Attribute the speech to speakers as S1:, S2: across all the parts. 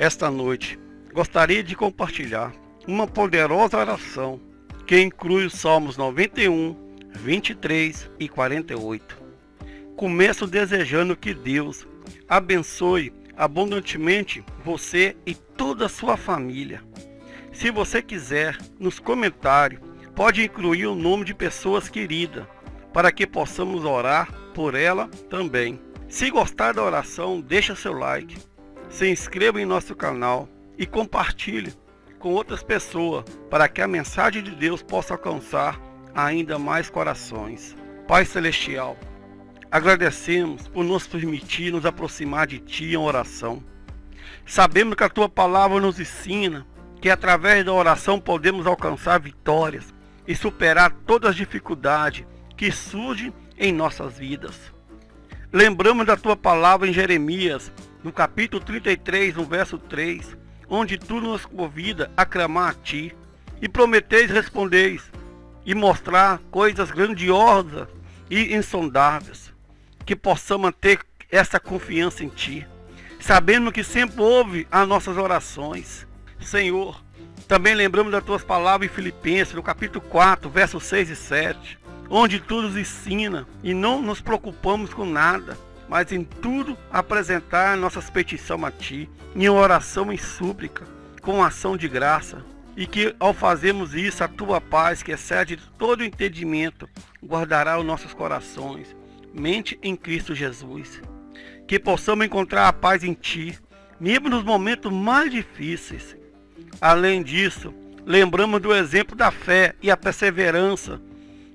S1: esta noite gostaria de compartilhar uma poderosa oração que inclui os Salmos 91, 23 e 48. Começo desejando que Deus abençoe abundantemente você e toda a sua família. Se você quiser, nos comentários, pode incluir o nome de pessoas queridas, para que possamos orar por ela também. Se gostar da oração, deixa seu like, se inscreva em nosso canal e compartilhe com outras pessoas para que a mensagem de Deus possa alcançar ainda mais corações. Pai Celestial, agradecemos por nos permitir nos aproximar de Ti em oração. Sabemos que a Tua palavra nos ensina que através da oração podemos alcançar vitórias e superar todas as dificuldades que surgem em nossas vidas. Lembramos da Tua palavra em Jeremias, no capítulo 33, no verso 3, onde tu nos convida a clamar a ti, e prometeis respondeis, e mostrar coisas grandiosas e insondáveis, que possamos ter essa confiança em ti, sabendo que sempre ouve as nossas orações. Senhor, também lembramos das tuas palavras em Filipenses, no capítulo 4, versos 6 e 7, onde tu nos ensina e não nos preocupamos com nada, mas em tudo apresentar nossas petições a Ti, em oração e súplica, com ação de graça, e que ao fazermos isso, a Tua paz, que excede todo entendimento, guardará os nossos corações, mente em Cristo Jesus. Que possamos encontrar a paz em Ti, mesmo nos momentos mais difíceis. Além disso, lembramos do exemplo da fé e a perseverança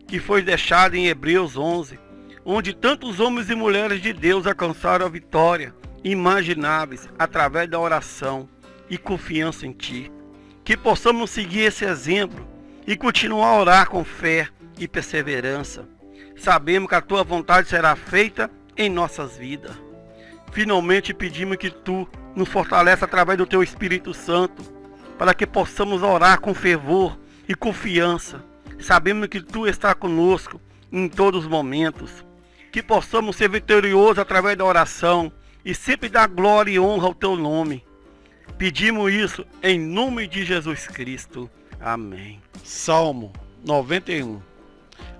S1: que foi deixado em Hebreus 11, onde tantos homens e mulheres de Deus alcançaram a vitória imagináveis através da oração e confiança em Ti. Que possamos seguir esse exemplo e continuar a orar com fé e perseverança. Sabemos que a Tua vontade será feita em nossas vidas. Finalmente pedimos que Tu nos fortaleça através do Teu Espírito Santo, para que possamos orar com fervor e confiança. Sabemos que Tu está conosco em todos os momentos que possamos ser vitoriosos através da oração e sempre dar glória e honra ao teu nome. Pedimos isso em nome de Jesus Cristo. Amém. Salmo 91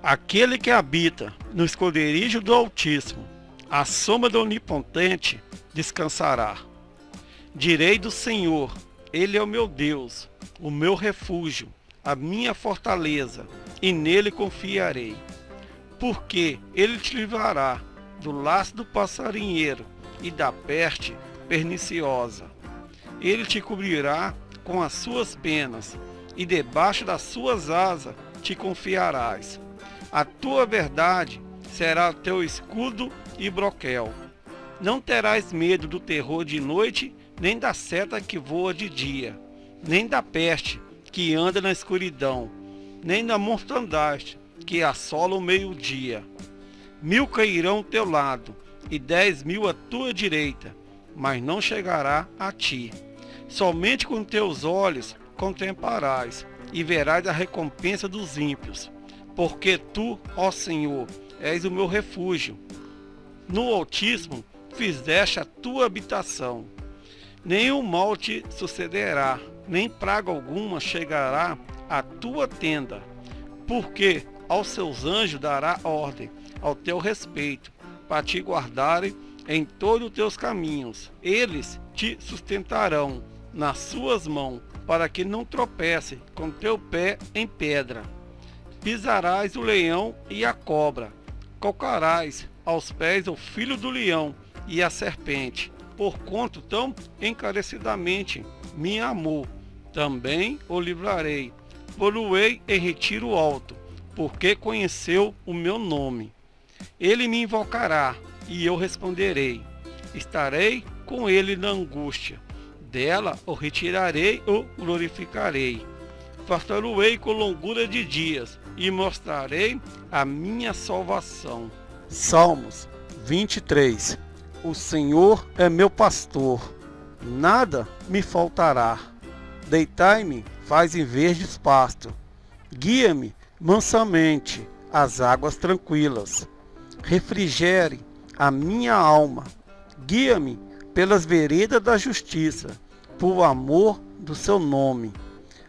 S1: Aquele que habita no esconderijo do Altíssimo, a sombra do Onipotente descansará. Direi do Senhor, Ele é o meu Deus, o meu refúgio, a minha fortaleza, e nele confiarei porque ele te livrará do laço do passarinheiro e da peste perniciosa. Ele te cobrirá com as suas penas, e debaixo das suas asas te confiarás. A tua verdade será teu escudo e broquel. Não terás medo do terror de noite, nem da seta que voa de dia, nem da peste que anda na escuridão, nem da mortandade que assola o meio-dia. Mil cairão ao teu lado, e dez mil à tua direita, mas não chegará a ti. Somente com teus olhos contemplarás, e verás a recompensa dos ímpios. Porque tu, ó Senhor, és o meu refúgio. No Altíssimo fizeste a tua habitação. Nenhum mal te sucederá, nem praga alguma chegará à tua tenda. Porque aos seus anjos dará ordem ao teu respeito, para te guardarem em todos os teus caminhos. Eles te sustentarão nas suas mãos, para que não tropece com teu pé em pedra. Pisarás o leão e a cobra, calcarás aos pés o filho do leão e a serpente, por quanto tão encarecidamente me amou. Também o livrarei, poluei em retiro alto, porque conheceu o meu nome. Ele me invocará, e eu responderei. Estarei com ele na angústia. Dela o retirarei ou glorificarei. Fartá-lo-ei com longura de dias, e mostrarei a minha salvação. Salmos 23 O Senhor é meu pastor, nada me faltará. Deitai-me, faz em verdes pasto. Guia-me mansamente as águas tranquilas. Refrigere a minha alma. Guia-me pelas veredas da justiça, por amor do seu nome.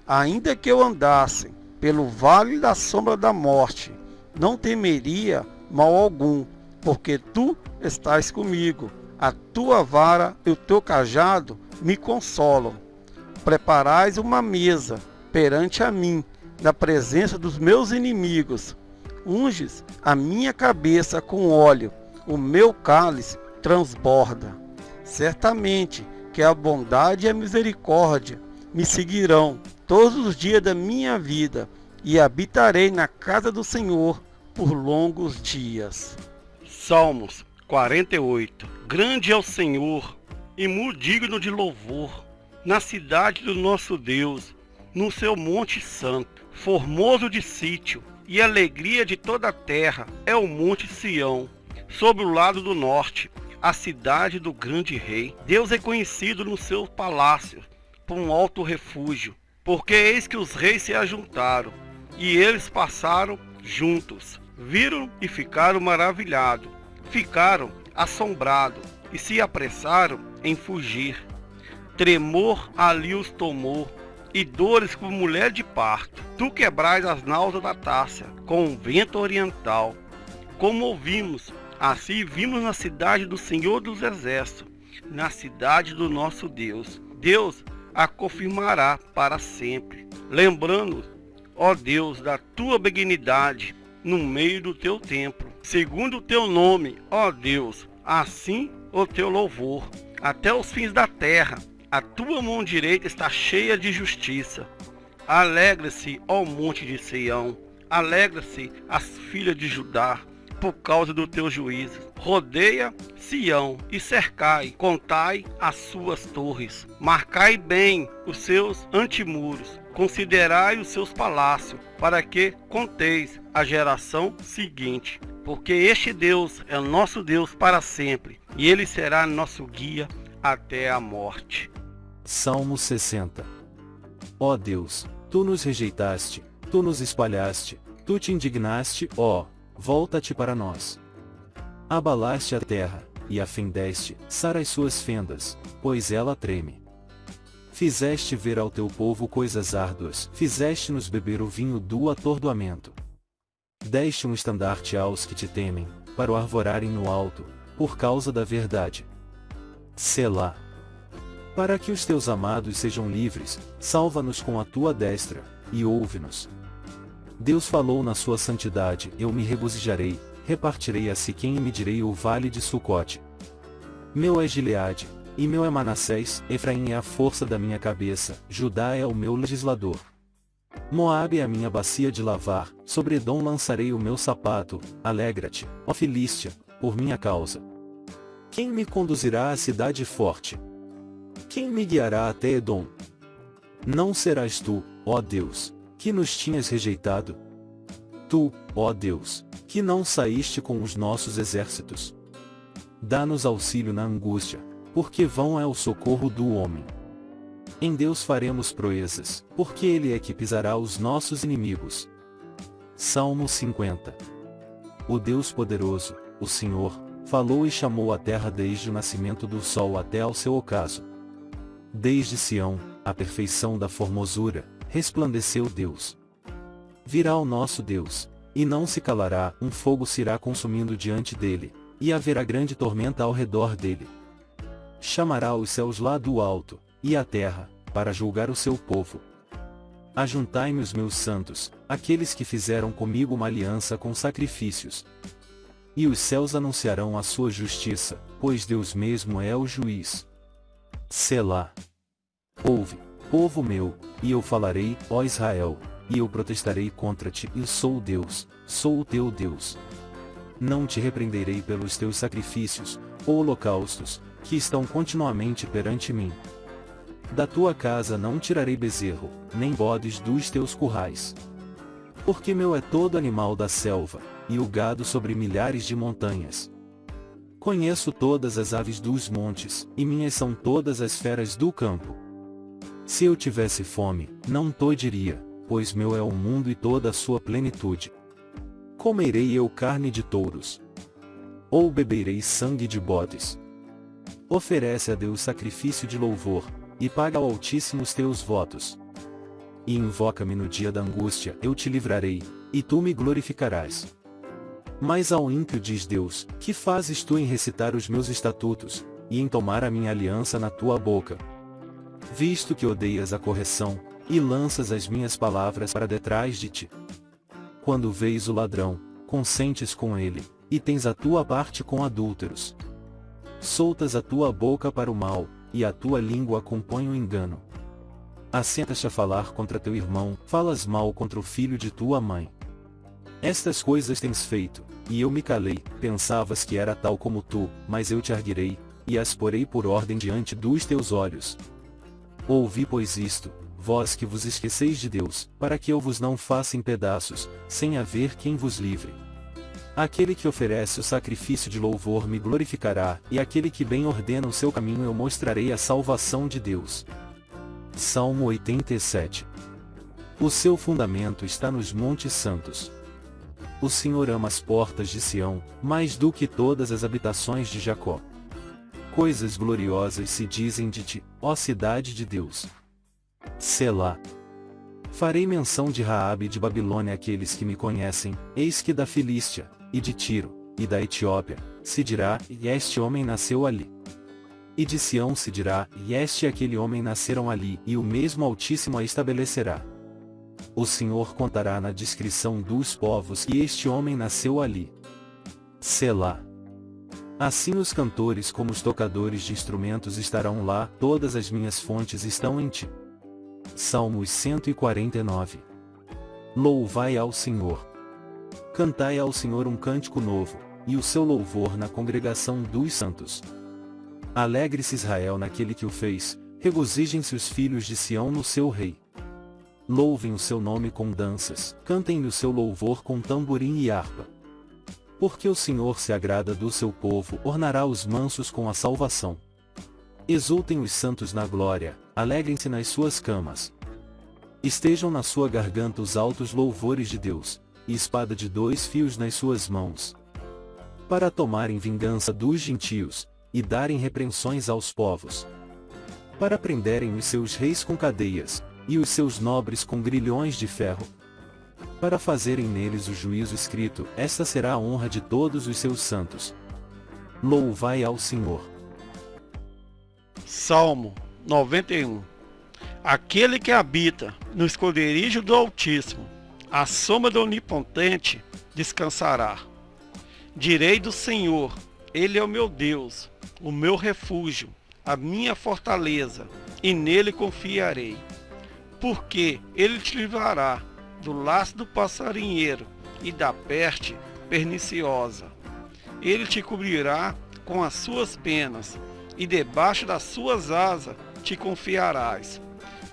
S1: Ainda que eu andasse pelo vale da sombra da morte, não temeria mal algum, porque tu estás comigo. A tua vara e o teu cajado me consolam. Preparais uma mesa perante a mim, na presença dos meus inimigos. Unges a minha cabeça com óleo, o meu cálice transborda. Certamente que a bondade e a misericórdia me seguirão todos os dias da minha vida e habitarei na casa do Senhor por longos dias. Salmos 48 Grande é o Senhor e muito digno de louvor, na cidade do nosso Deus, no seu monte santo, formoso de sítio, e alegria de toda a terra é o monte Sião, sobre o lado do norte, a cidade do grande rei. Deus é conhecido no seu palácio, por um alto refúgio, porque eis que os reis se ajuntaram, e eles passaram juntos, viram e ficaram maravilhados, ficaram assombrados, e se apressaram em fugir. Tremor ali os tomou, e dores como mulher de parto. Tu quebrais as náuseas da taça com o vento oriental. Como ouvimos, assim vimos na cidade do Senhor dos Exércitos, na cidade do nosso Deus. Deus a confirmará para sempre. Lembrando, ó Deus, da tua benignidade no meio do teu templo. Segundo o teu nome, ó Deus, assim o teu louvor, até os fins da terra a tua mão direita está cheia de justiça. Alegra-se, ó monte de Sião. Alegra-se as filhas de Judá, por causa do teu juízo. Rodeia Sião e cercai, contai as suas torres. Marcai bem os seus antimuros. Considerai os seus palácios, para que conteis a geração seguinte. Porque este Deus é nosso Deus para sempre, e ele será nosso guia até a morte.
S2: Salmo 60 Ó Deus, tu nos rejeitaste, tu nos espalhaste, tu te indignaste, ó, volta-te para nós. Abalaste a terra, e a fendeste, sara as suas fendas, pois ela treme. Fizeste ver ao teu povo coisas árduas, fizeste-nos beber o vinho do atordoamento. Deste um estandarte aos que te temem, para o arvorarem no alto, por causa da verdade. Selá. Para que os teus amados sejam livres, salva-nos com a tua destra, e ouve-nos. Deus falou na sua santidade, eu me regozijarei, repartirei a si quem e medirei o vale de Sucote. Meu é Gileade, e meu é Manassés, Efraim é a força da minha cabeça, Judá é o meu legislador. Moabe é a minha bacia de lavar, sobre Edom lançarei o meu sapato, alegra-te, ó Filístia, por minha causa. Quem me conduzirá à cidade forte? Quem me guiará até Edom? Não serás tu, ó Deus, que nos tinhas rejeitado? Tu, ó Deus, que não saíste com os nossos exércitos. Dá-nos auxílio na angústia, porque vão é o socorro do homem. Em Deus faremos proezas, porque Ele é que pisará os nossos inimigos. Salmo 50 O Deus poderoso, o Senhor, falou e chamou a terra desde o nascimento do sol até ao seu ocaso. Desde Sião, a perfeição da formosura, resplandeceu Deus. Virá o nosso Deus, e não se calará, um fogo se irá consumindo diante dele, e haverá grande tormenta ao redor dele. Chamará os céus lá do alto, e a terra, para julgar o seu povo. Ajuntai-me os meus santos, aqueles que fizeram comigo uma aliança com sacrifícios, e os céus anunciarão a sua justiça, pois Deus mesmo é o juiz. Selá. Ouve, povo meu, e eu falarei, ó Israel, e eu protestarei contra ti, e sou Deus, sou o teu Deus. Não te repreenderei pelos teus sacrifícios, holocaustos, que estão continuamente perante mim. Da tua casa não tirarei bezerro, nem bodes dos teus currais. Porque meu é todo animal da selva, e o gado sobre milhares de montanhas. Conheço todas as aves dos montes, e minhas são todas as feras do campo. Se eu tivesse fome, não diria, pois meu é o mundo e toda a sua plenitude. Comerei eu carne de touros. Ou beberei sangue de bodes. Oferece a Deus sacrifício de louvor, e paga ao Altíssimo os teus votos. E invoca-me no dia da angústia, eu te livrarei, e tu me glorificarás. Mas ao ímpio diz Deus, que fazes tu em recitar os meus estatutos, e em tomar a minha aliança na tua boca? Visto que odeias a correção, e lanças as minhas palavras para detrás de ti. Quando vês o ladrão, consentes com ele, e tens a tua parte com adúlteros. Soltas a tua boca para o mal, e a tua língua compõe o engano. Assentas-te a falar contra teu irmão, falas mal contra o filho de tua mãe. Estas coisas tens feito, e eu me calei, pensavas que era tal como tu, mas eu te arguirei, e as porei por ordem diante dos teus olhos. Ouvi pois isto, vós que vos esqueceis de Deus, para que eu vos não faça em pedaços, sem haver quem vos livre. Aquele que oferece o sacrifício de louvor me glorificará, e aquele que bem ordena o seu caminho eu mostrarei a salvação de Deus. Salmo 87 O seu fundamento está nos montes santos. O Senhor ama as portas de Sião, mais do que todas as habitações de Jacó. Coisas gloriosas se dizem de ti, ó cidade de Deus. Selá. Farei menção de Raabe e de Babilônia àqueles que me conhecem, eis que da Filístia, e de Tiro, e da Etiópia, se dirá, e este homem nasceu ali. E de Sião se dirá, e este e aquele homem nasceram ali, e o mesmo Altíssimo a estabelecerá. O Senhor contará na descrição dos povos que este homem nasceu ali. Selá. Assim os cantores como os tocadores de instrumentos estarão lá, todas as minhas fontes estão em ti. Salmos 149 Louvai ao Senhor. Cantai ao Senhor um cântico novo, e o seu louvor na congregação dos santos. Alegre-se Israel naquele que o fez, regozijem-se os filhos de Sião no seu rei. Louvem o seu nome com danças, cantem-lhe o seu louvor com tamborim e harpa. Porque o Senhor se agrada do seu povo, ornará os mansos com a salvação. Exultem os santos na glória, alegrem-se nas suas camas. Estejam na sua garganta os altos louvores de Deus, e espada de dois fios nas suas mãos. Para tomarem vingança dos gentios, e darem repreensões aos povos. Para prenderem os seus reis com cadeias, e os seus nobres com grilhões de ferro. Para fazerem neles o juízo escrito, esta será a honra de todos os seus santos. Louvai ao Senhor.
S1: Salmo 91 Aquele que habita no esconderijo do Altíssimo, a sombra do Onipotente descansará. Direi do Senhor, Ele é o meu Deus, o meu refúgio, a minha fortaleza, e nele confiarei. Porque Ele te livrará do laço do passarinheiro e da peste perniciosa. Ele te cobrirá com as suas penas, e debaixo das suas asas te confiarás.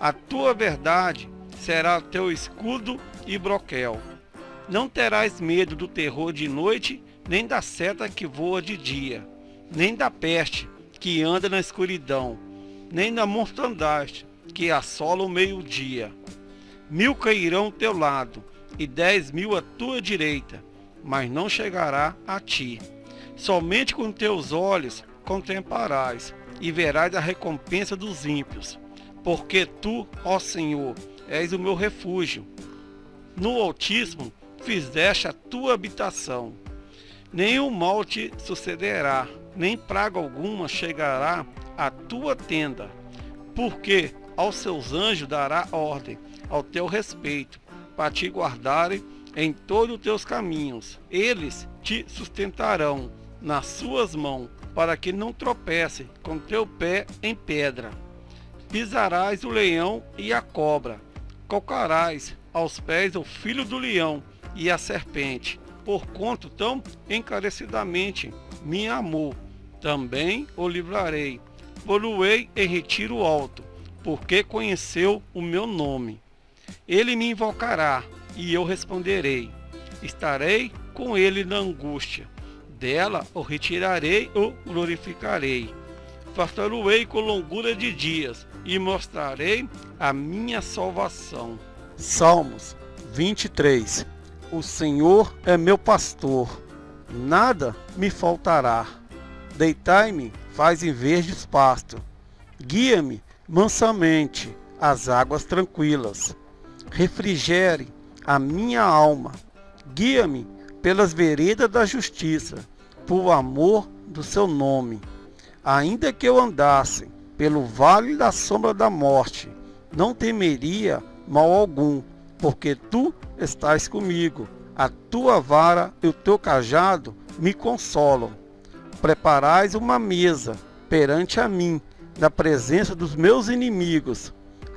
S1: A tua verdade será teu escudo e broquel. Não terás medo do terror de noite, nem da seta que voa de dia, nem da peste que anda na escuridão, nem da mortandade que assola o meio-dia. Mil cairão ao teu lado, e dez mil à tua direita, mas não chegará a ti. Somente com teus olhos contemplarás, e verás a recompensa dos ímpios. Porque tu, ó Senhor, és o meu refúgio, no Altíssimo fizeste a tua habitação. Nenhum mal te sucederá, nem praga alguma chegará à tua tenda, porque aos seus anjos dará ordem ao teu respeito, para te guardarem em todos os teus caminhos. Eles te sustentarão nas suas mãos, para que não tropece com teu pé em pedra. Pisarás o leão e a cobra, calcarás aos pés o filho do leão e a serpente, por quanto tão encarecidamente me amou. Também o livrarei, poluei em retiro alto, porque conheceu o meu nome. Ele me invocará, e eu responderei. Estarei com ele na angústia. Dela o retirarei ou glorificarei. Fartá-lo-ei com longura de dias, e mostrarei a minha salvação. Salmos 23 O Senhor é meu pastor, nada me faltará. Deitai-me, faz em verdes pasto, guia-me mansamente as águas tranquilas. Refrigere a minha alma. Guia-me pelas veredas da justiça, por amor do seu nome. Ainda que eu andasse pelo vale da sombra da morte, não temeria mal algum, porque tu estás comigo. A tua vara e o teu cajado me consolam. Preparais uma mesa perante a mim, na presença dos meus inimigos.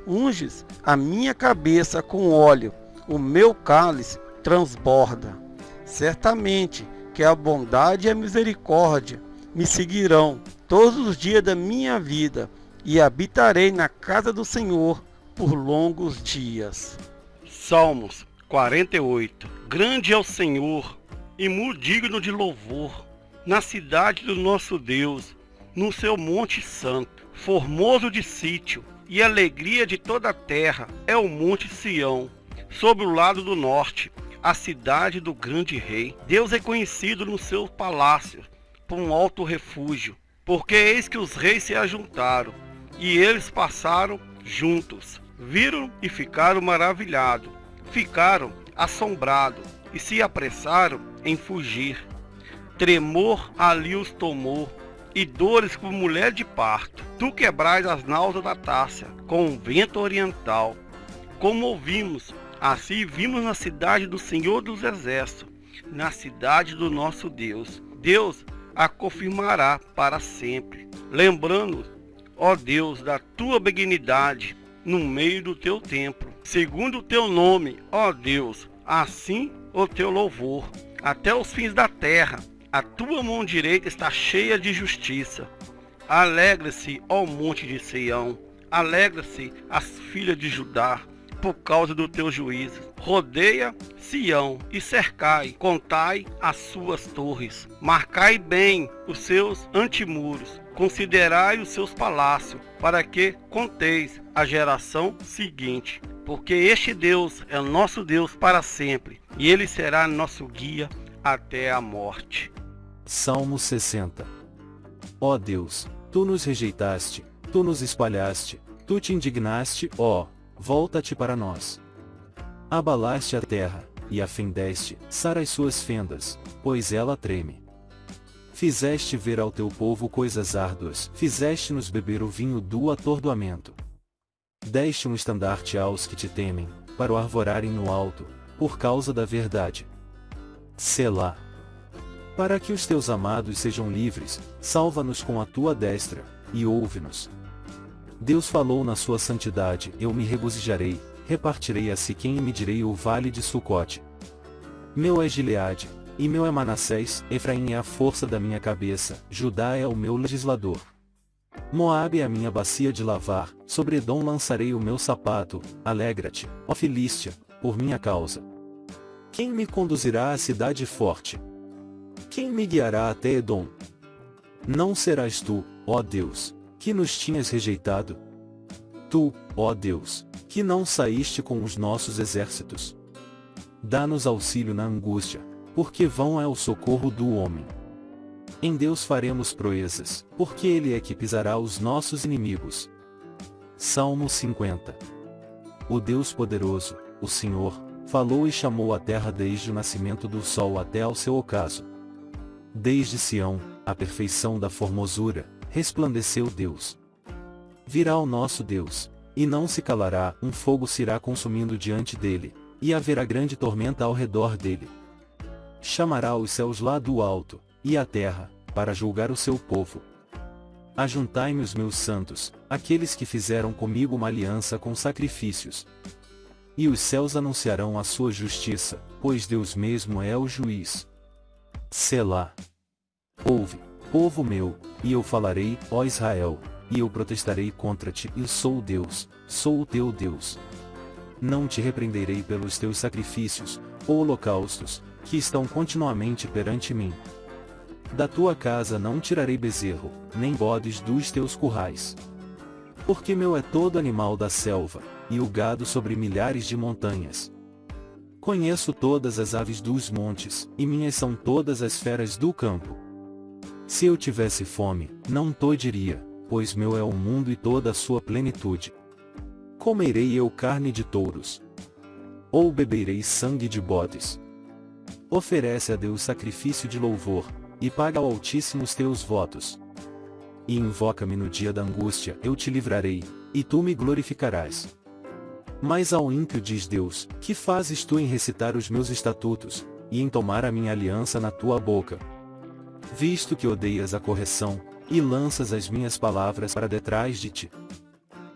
S1: Unges a minha cabeça com óleo, o meu cálice transborda. Certamente que a bondade e a misericórdia me seguirão todos os dias da minha vida e habitarei na casa do Senhor por longos dias. Salmos 48 Grande é o Senhor e muito digno de louvor, na cidade do nosso Deus, no seu monte santo, formoso de sítio, e alegria de toda a terra é o monte Sião, sobre o lado do norte, a cidade do grande rei. Deus é conhecido no seu palácio, por um alto refúgio, porque eis que os reis se ajuntaram, e eles passaram juntos, viram e ficaram maravilhados, ficaram assombrados, e se apressaram em fugir. Tremor ali os tomou, e dores como mulher de parto. Tu quebrais as náuseas da Tássia com o vento oriental. Como ouvimos, assim vimos na cidade do Senhor dos Exércitos, na cidade do nosso Deus. Deus a confirmará para sempre, lembrando, ó Deus, da tua benignidade no meio do teu templo, segundo o teu nome, ó Deus, assim o teu louvor, até os fins da terra a tua mão direita está cheia de justiça. Alegra-se, ó monte de Sião. Alegra-se as filhas de Judá, por causa do teu juízo. Rodeia Sião e cercai, contai as suas torres. Marcai bem os seus antimuros. Considerai os seus palácios, para que conteis a geração seguinte. Porque este Deus é nosso Deus para sempre, e ele será nosso guia até a morte.
S2: Salmo 60 Ó Deus, tu nos rejeitaste, tu nos espalhaste, tu te indignaste, ó, volta-te para nós. Abalaste a terra, e a fendeste, sara as suas fendas, pois ela treme. Fizeste ver ao teu povo coisas árduas, fizeste-nos beber o vinho do atordoamento. Deste um estandarte aos que te temem, para o arvorarem no alto, por causa da verdade. Selá. Para que os teus amados sejam livres, salva-nos com a tua destra, e ouve-nos. Deus falou na sua santidade, eu me regozijarei, repartirei a si quem e medirei o vale de Sucote. Meu é Gileade, e meu é Manassés, Efraim é a força da minha cabeça, Judá é o meu legislador. Moabe é a minha bacia de lavar, sobre Edom lançarei o meu sapato, alegra-te, ó Filístia, por minha causa. Quem me conduzirá à cidade forte? Quem me guiará até Edom? Não serás tu, ó Deus, que nos tinhas rejeitado? Tu, ó Deus, que não saíste com os nossos exércitos. Dá-nos auxílio na angústia, porque vão é o socorro do homem. Em Deus faremos proezas, porque Ele é que pisará os nossos inimigos. Salmo 50 O Deus poderoso, o Senhor, falou e chamou a terra desde o nascimento do sol até ao seu ocaso. Desde Sião, a perfeição da formosura, resplandeceu Deus. Virá o nosso Deus, e não se calará, um fogo se irá consumindo diante dele, e haverá grande tormenta ao redor dele. Chamará os céus lá do alto, e a terra, para julgar o seu povo. Ajuntai-me os meus santos, aqueles que fizeram comigo uma aliança com sacrifícios, e os céus anunciarão a sua justiça, pois Deus mesmo é o juiz. Selá. Ouve, povo meu, e eu falarei, ó Israel, e eu protestarei contra ti, e sou Deus, sou o teu Deus. Não te repreenderei pelos teus sacrifícios, holocaustos, que estão continuamente perante mim. Da tua casa não tirarei bezerro, nem bodes dos teus currais. Porque meu é todo animal da selva, e o gado sobre milhares de montanhas. Conheço todas as aves dos montes, e minhas são todas as feras do campo. Se eu tivesse fome, não to diria, pois meu é o mundo e toda a sua plenitude. Comerei eu carne de touros? Ou beberei sangue de bodes? Oferece a Deus sacrifício de louvor, e paga ao Altíssimo os teus votos. E invoca-me no dia da angústia, eu te livrarei, e tu me glorificarás. Mas ao ímpio diz Deus, que fazes tu em recitar os meus estatutos, e em tomar a minha aliança na tua boca? Visto que odeias a correção, e lanças as minhas palavras para detrás de ti.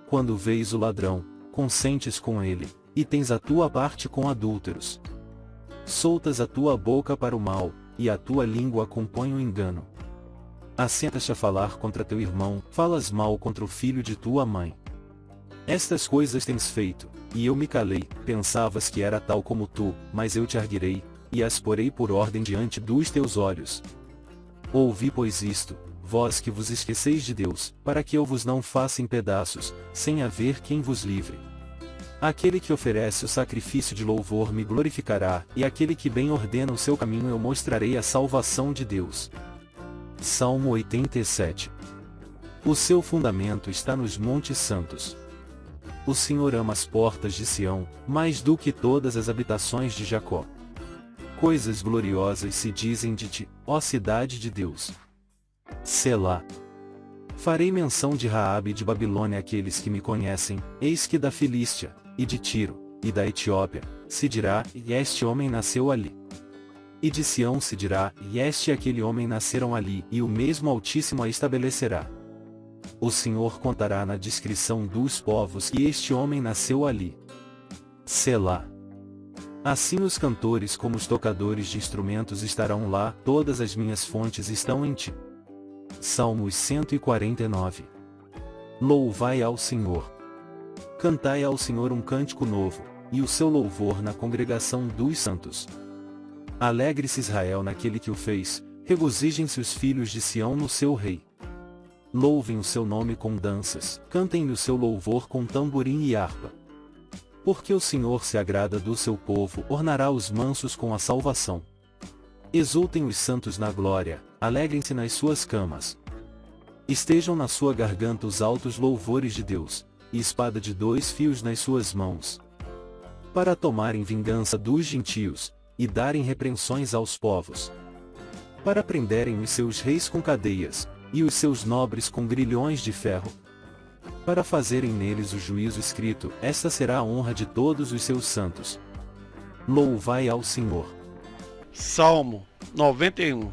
S2: Quando vês o ladrão, consentes com ele, e tens a tua parte com adúlteros. Soltas a tua boca para o mal, e a tua língua compõe o engano. Assentas-te a falar contra teu irmão, falas mal contra o filho de tua mãe. Estas coisas tens feito, e eu me calei, pensavas que era tal como tu, mas eu te arguirei, e as porei por ordem diante dos teus olhos. Ouvi pois isto, vós que vos esqueceis de Deus, para que eu vos não faça em pedaços, sem haver quem vos livre. Aquele que oferece o sacrifício de louvor me glorificará, e aquele que bem ordena o seu caminho eu mostrarei a salvação de Deus. Salmo 87 O seu fundamento está nos montes santos. O Senhor ama as portas de Sião, mais do que todas as habitações de Jacó. Coisas gloriosas se dizem de ti, ó cidade de Deus. Selá. Farei menção de Raabe e de Babilônia àqueles que me conhecem, eis que da Filístia, e de Tiro, e da Etiópia, se dirá, e este homem nasceu ali. E de Sião se dirá, e este e aquele homem nasceram ali, e o mesmo Altíssimo a estabelecerá. O Senhor contará na descrição dos povos que este homem nasceu ali. Selá. Assim os cantores como os tocadores de instrumentos estarão lá, todas as minhas fontes estão em ti. Salmos 149 Louvai ao Senhor. Cantai ao Senhor um cântico novo, e o seu louvor na congregação dos santos. Alegre-se Israel naquele que o fez, regozijem-se os filhos de Sião no seu rei. Louvem o seu nome com danças, cantem-lhe o seu louvor com tamborim e harpa. Porque o Senhor se agrada do seu povo, ornará os mansos com a salvação. Exultem os santos na glória, alegrem-se nas suas camas. Estejam na sua garganta os altos louvores de Deus, e espada de dois fios nas suas mãos. Para tomarem vingança dos gentios, e darem repreensões aos povos. Para prenderem os seus reis com cadeias, e os seus nobres com grilhões de ferro. Para fazerem neles o juízo escrito, esta será a honra de todos os seus santos. Louvai ao Senhor.
S1: Salmo 91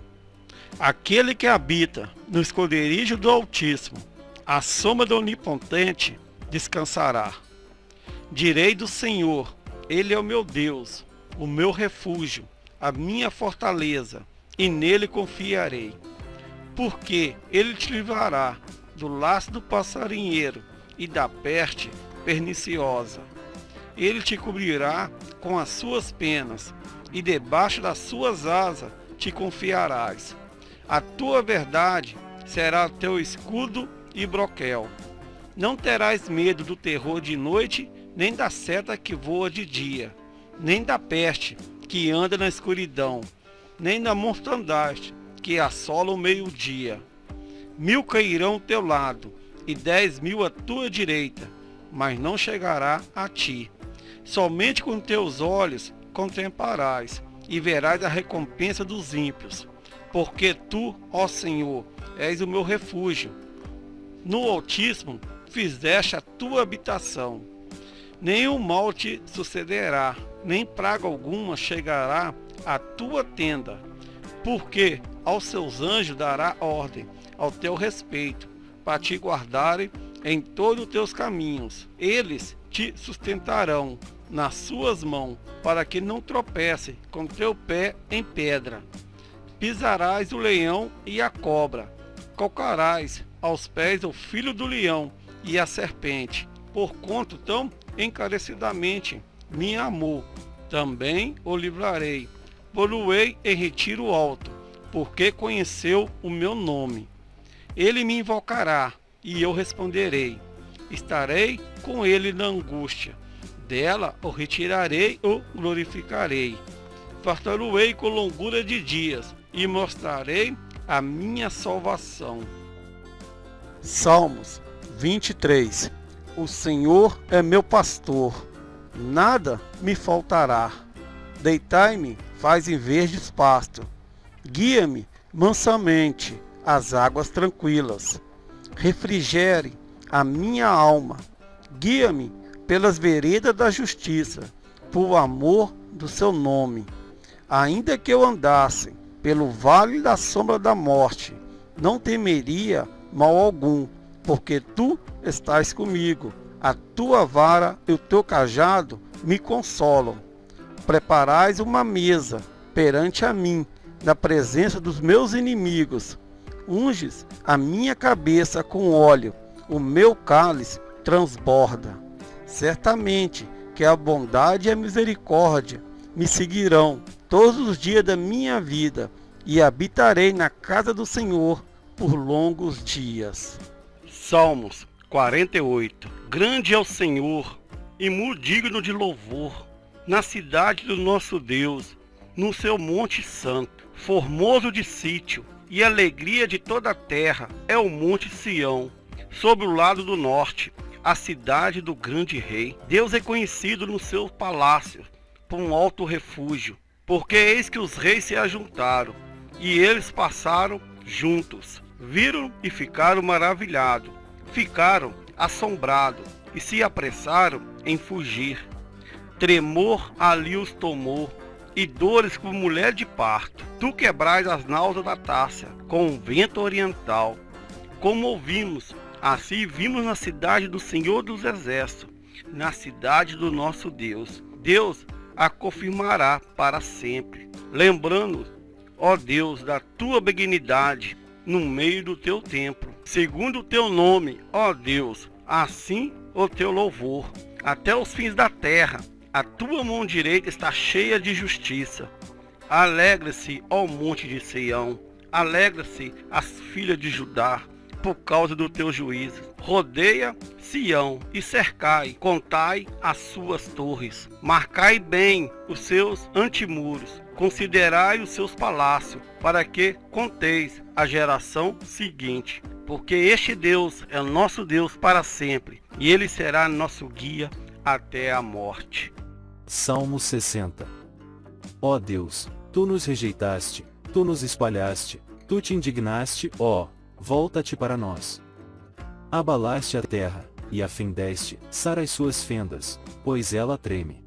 S1: Aquele que habita no esconderijo do Altíssimo, a sombra do Onipotente, descansará. Direi do Senhor, Ele é o meu Deus, o meu refúgio, a minha fortaleza, e nele confiarei porque ele te livrará do laço do passarinheiro e da peste perniciosa. Ele te cobrirá com as suas penas, e debaixo das suas asas te confiarás. A tua verdade será teu escudo e broquel. Não terás medo do terror de noite, nem da seta que voa de dia, nem da peste que anda na escuridão, nem da mortandade que assola o meio-dia. Mil cairão ao teu lado, e dez mil à tua direita, mas não chegará a ti. Somente com teus olhos contemplarás, e verás a recompensa dos ímpios. Porque tu, ó Senhor, és o meu refúgio. No Altíssimo fizeste a tua habitação. Nenhum mal te sucederá, nem praga alguma chegará à tua tenda. Porque aos seus anjos dará ordem ao teu respeito, para te guardarem em todos os teus caminhos. Eles te sustentarão nas suas mãos, para que não tropece com teu pé em pedra. Pisarás o leão e a cobra, calcarás aos pés o filho do leão e a serpente, por quanto tão encarecidamente me amou. Também o livrarei, poluei em retiro alto, porque conheceu o meu nome. Ele me invocará, e eu responderei. Estarei com ele na angústia. Dela o retirarei ou glorificarei. Fartaruei com longura de dias, e mostrarei a minha salvação. Salmos 23 O Senhor é meu pastor, nada me faltará. Deitai-me, faz em verdes pasto. Guia-me mansamente às águas tranquilas. Refrigere a minha alma. Guia-me pelas veredas da justiça, por amor do seu nome. Ainda que eu andasse pelo vale da sombra da morte, não temeria mal algum, porque tu estás comigo. A tua vara e o teu cajado me consolam. Preparais uma mesa perante a mim, na presença dos meus inimigos. Unges a minha cabeça com óleo, o meu cálice transborda. Certamente que a bondade e a misericórdia me seguirão todos os dias da minha vida e habitarei na casa do Senhor por longos dias. Salmos 48 Grande é o Senhor e muito digno de louvor na cidade do nosso Deus, no seu monte santo, formoso de sítio e alegria de toda a terra é o monte Sião, sobre o lado do norte, a cidade do grande rei. Deus é conhecido no seu palácio por um alto refúgio, porque eis que os reis se ajuntaram e eles passaram juntos viram e ficaram maravilhados, ficaram assombrados e se apressaram em fugir. Tremor ali os tomou e dores como mulher de parto. Tu quebrais as náuseas da taça com o vento oriental. Como ouvimos, assim vimos na cidade do Senhor dos Exércitos, na cidade do nosso Deus. Deus a confirmará para sempre. Lembrando, ó Deus, da tua benignidade no meio do teu templo, segundo o teu nome, ó Deus, assim o teu louvor, até os fins da terra. A tua mão direita está cheia de justiça. Alegra-se, ó monte de Sião, alegra-se as filhas de Judá, por causa do teu juízo. Rodeia Sião e cercai, contai as suas torres, marcai bem os seus antimuros, considerai os seus palácios, para que conteis a geração seguinte. Porque este Deus é nosso Deus para sempre, e ele será nosso guia até a morte.
S2: Salmo 60 Ó Deus, tu nos rejeitaste, tu nos espalhaste, tu te indignaste, ó, volta-te para nós. Abalaste a terra, e a fendeste, sara as suas fendas, pois ela treme.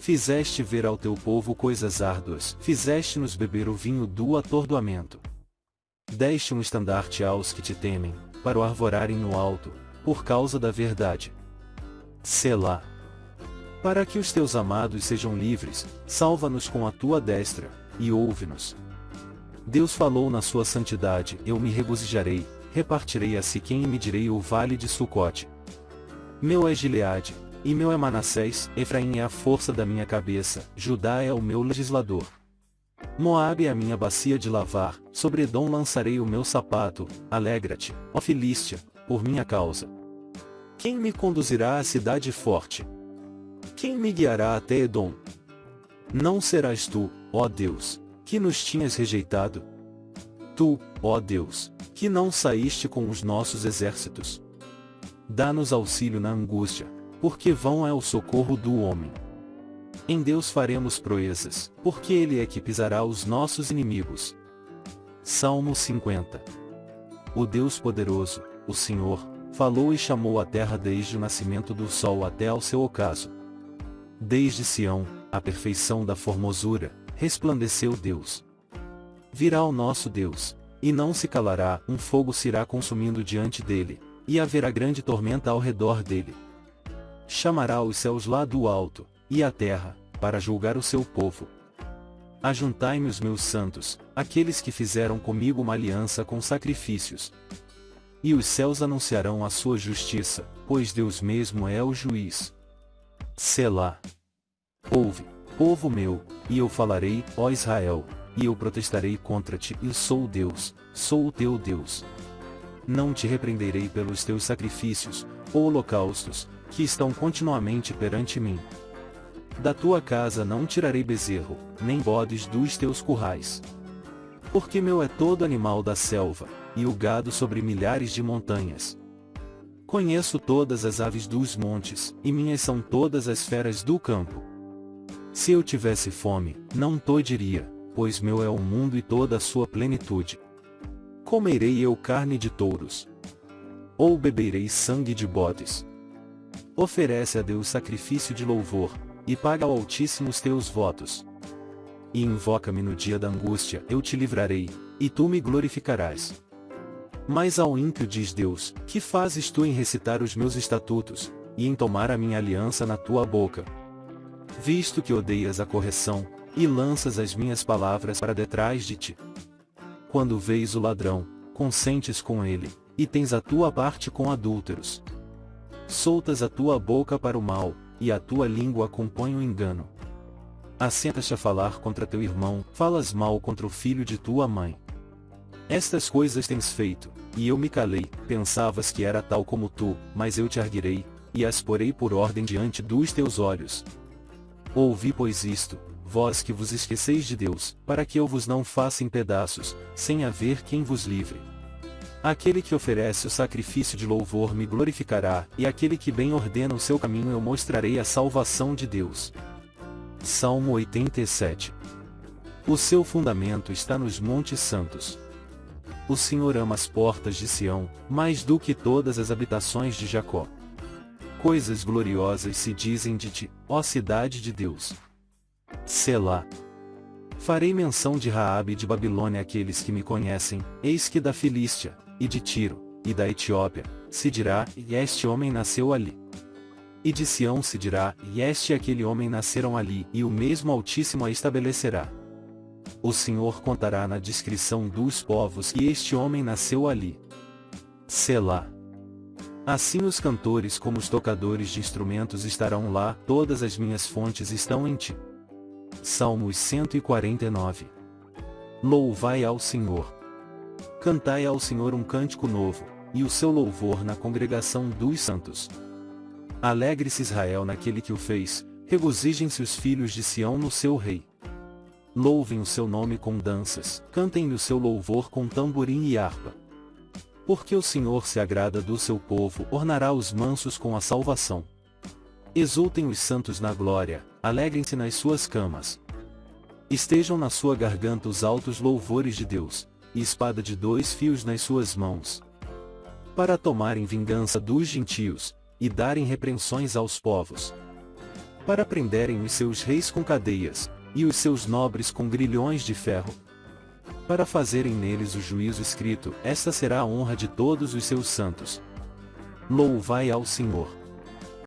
S2: Fizeste ver ao teu povo coisas árduas, fizeste-nos beber o vinho do atordoamento. Deste um estandarte aos que te temem, para o arvorarem no alto, por causa da verdade. Selá. Para que os teus amados sejam livres, salva-nos com a tua destra, e ouve-nos. Deus falou na sua santidade, eu me regozijarei, repartirei a si quem e medirei o vale de Sucote. Meu é Gileade, e meu é Manassés, Efraim é a força da minha cabeça, Judá é o meu legislador. Moabe é a minha bacia de lavar, sobre Edom lançarei o meu sapato, alegra-te, ó Filístia, por minha causa. Quem me conduzirá à cidade forte? Quem me guiará até Edom? Não serás tu, ó Deus, que nos tinhas rejeitado? Tu, ó Deus, que não saíste com os nossos exércitos. Dá-nos auxílio na angústia, porque vão é o socorro do homem. Em Deus faremos proezas, porque Ele é que pisará os nossos inimigos. Salmo 50 O Deus poderoso, o Senhor, falou e chamou a terra desde o nascimento do sol até ao seu ocaso. Desde Sião, a perfeição da formosura, resplandeceu Deus. Virá o nosso Deus, e não se calará, um fogo se irá consumindo diante dele, e haverá grande tormenta ao redor dele chamará os céus lá do alto, e a terra, para julgar o seu povo. Ajuntai-me os meus santos, aqueles que fizeram comigo uma aliança com sacrifícios. E os céus anunciarão a sua justiça, pois Deus mesmo é o juiz. Selá. Ouve, povo meu, e eu falarei, ó Israel, e eu protestarei contra ti, e sou Deus, sou o teu Deus. Não te repreenderei pelos teus sacrifícios, holocaustos, que estão continuamente perante mim. Da tua casa não tirarei bezerro, nem bodes dos teus currais. Porque meu é todo animal da selva, e o gado sobre milhares de montanhas. Conheço todas as aves dos montes, e minhas são todas as feras do campo. Se eu tivesse fome, não diria, pois meu é o mundo e toda a sua plenitude. Comerei eu carne de touros? Ou beberei sangue de bodes? Oferece a Deus sacrifício de louvor, e paga ao Altíssimo os teus votos. E invoca-me no dia da angústia, eu te livrarei, e tu me glorificarás. Mas ao ímpio diz Deus, que fazes tu em recitar os meus estatutos, e em tomar a minha aliança na tua boca? Visto que odeias a correção, e lanças as minhas palavras para detrás de ti. Quando vês o ladrão, consentes com ele, e tens a tua parte com adúlteros. Soltas a tua boca para o mal, e a tua língua compõe o engano. Assentas-te a falar contra teu irmão, falas mal contra o filho de tua mãe. Estas coisas tens feito, e eu me calei, pensavas que era tal como tu, mas eu te arguirei, e as porei por ordem diante dos teus olhos. Ouvi pois isto, vós que vos esqueceis de Deus, para que eu vos não faça em pedaços, sem haver quem vos livre. Aquele que oferece o sacrifício de louvor me glorificará, e aquele que bem ordena o seu caminho eu mostrarei a salvação de Deus. Salmo 87 O seu fundamento está nos montes santos. O Senhor ama as portas de Sião, mais do que todas as habitações de Jacó. Coisas gloriosas se dizem de ti, ó cidade de Deus. Selá. Farei menção de Raabe e de Babilônia àqueles que me conhecem, eis que da Filístia, e de Tiro, e da Etiópia, se dirá, e este homem nasceu ali. E de Sião se dirá, e este e aquele homem nasceram ali, e o mesmo Altíssimo a estabelecerá. O Senhor contará na descrição dos povos que este homem nasceu ali. Selá. Assim os cantores como os tocadores de instrumentos estarão lá, todas as minhas fontes estão em ti. Salmos 149. Louvai ao Senhor. Cantai ao Senhor um cântico novo, e o seu louvor na congregação dos santos. Alegre-se Israel naquele que o fez, regozijem-se os filhos de Sião no seu rei. Louvem o seu nome com danças, cantem-lhe o seu louvor com tamborim e harpa. Porque o Senhor se agrada do seu povo, ornará os mansos com a salvação. Exultem os santos na glória, alegrem-se nas suas camas. Estejam na sua garganta os altos louvores de Deus, e espada de dois fios nas suas mãos. Para tomarem vingança dos gentios, e darem repreensões aos povos. Para prenderem os seus reis com cadeias, e os seus nobres com grilhões de ferro. Para fazerem neles o juízo escrito, esta será a honra de todos os seus santos. Louvai ao Senhor.